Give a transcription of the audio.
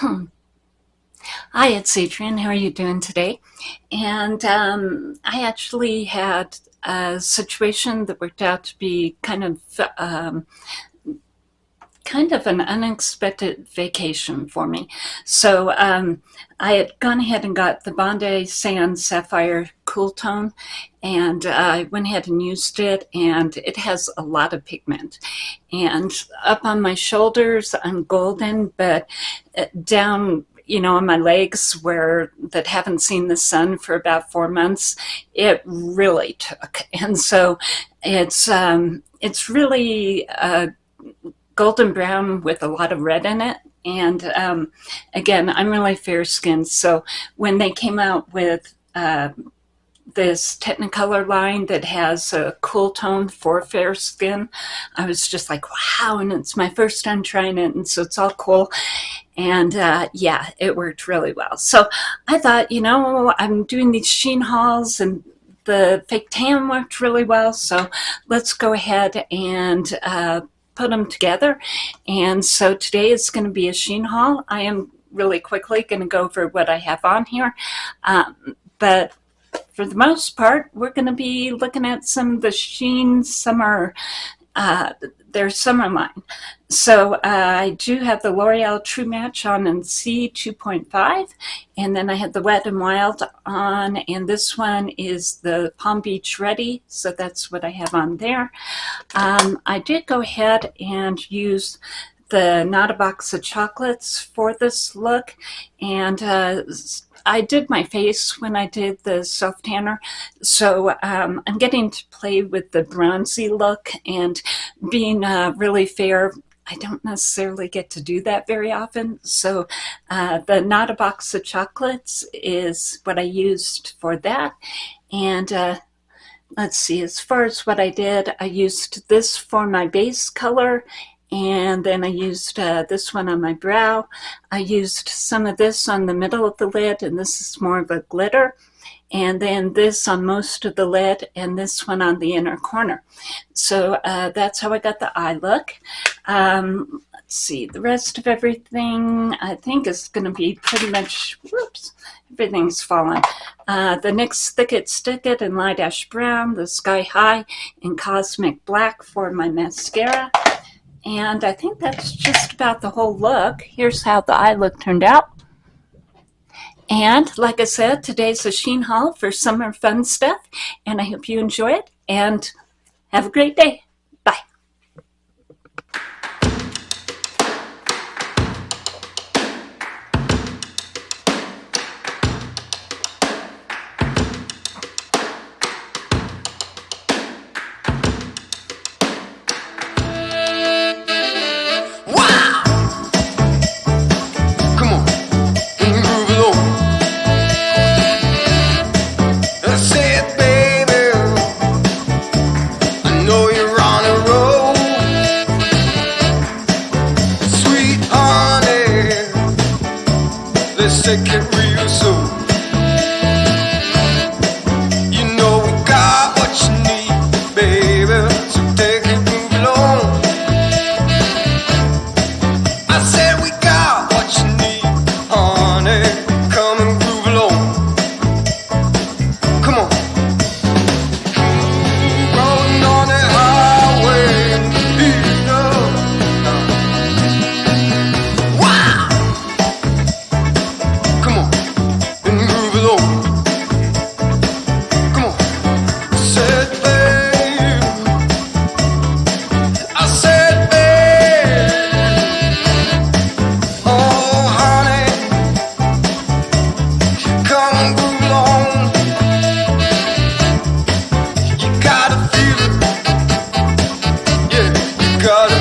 Hmm. Hi, it's Adrienne. How are you doing today? And um, I actually had a situation that worked out to be kind of um, kind of an unexpected vacation for me. So um, I had gone ahead and got the Bondi Sand Sapphire Cool Tone and uh, I went ahead and used it and it has a lot of pigment. And up on my shoulders, I'm golden, but uh, down you know, on my legs where that haven't seen the sun for about four months, it really took. And so it's um, it's really a golden brown with a lot of red in it. And um, again, I'm really fair skinned. So when they came out with uh, this Technocolor line that has a cool tone for fair skin, I was just like, wow. And it's my first time trying it. And so it's all cool. And uh, yeah, it worked really well. So I thought, you know, I'm doing these Shein hauls and the fake tan worked really well. So let's go ahead and uh, put them together. And so today is going to be a Shein haul. I am really quickly going to go over what I have on here. Um, but for the most part, we're going to be looking at some of the Shein summer uh, their summer line. So uh, I do have the L'Oreal True Match on in C2.5, and then I have the Wet and Wild on, and this one is the Palm Beach Ready, so that's what I have on there. Um, I did go ahead and use the Not a Box of Chocolates for this look, and uh, I did my face when I did the self tanner, so um, I'm getting to play with the bronzy look and being uh, really fair. I don't necessarily get to do that very often. So uh, the Not a Box of Chocolates is what I used for that. And uh, let's see, as far as what I did, I used this for my base color and then I used uh, this one on my brow. I used some of this on the middle of the lid, and this is more of a glitter. And then this on most of the lid, and this one on the inner corner. So uh, that's how I got the eye look. Um, let's see, the rest of everything I think is going to be pretty much, whoops, everything's fallen. Uh, the NYX Thick It Stick It in Light Ash Brown, the Sky High in Cosmic Black for my mascara. And I think that's just about the whole look. Here's how the eye look turned out. And like I said, today's a Shein haul for summer fun stuff. And I hope you enjoy it and have a great day. They say take real soon. God.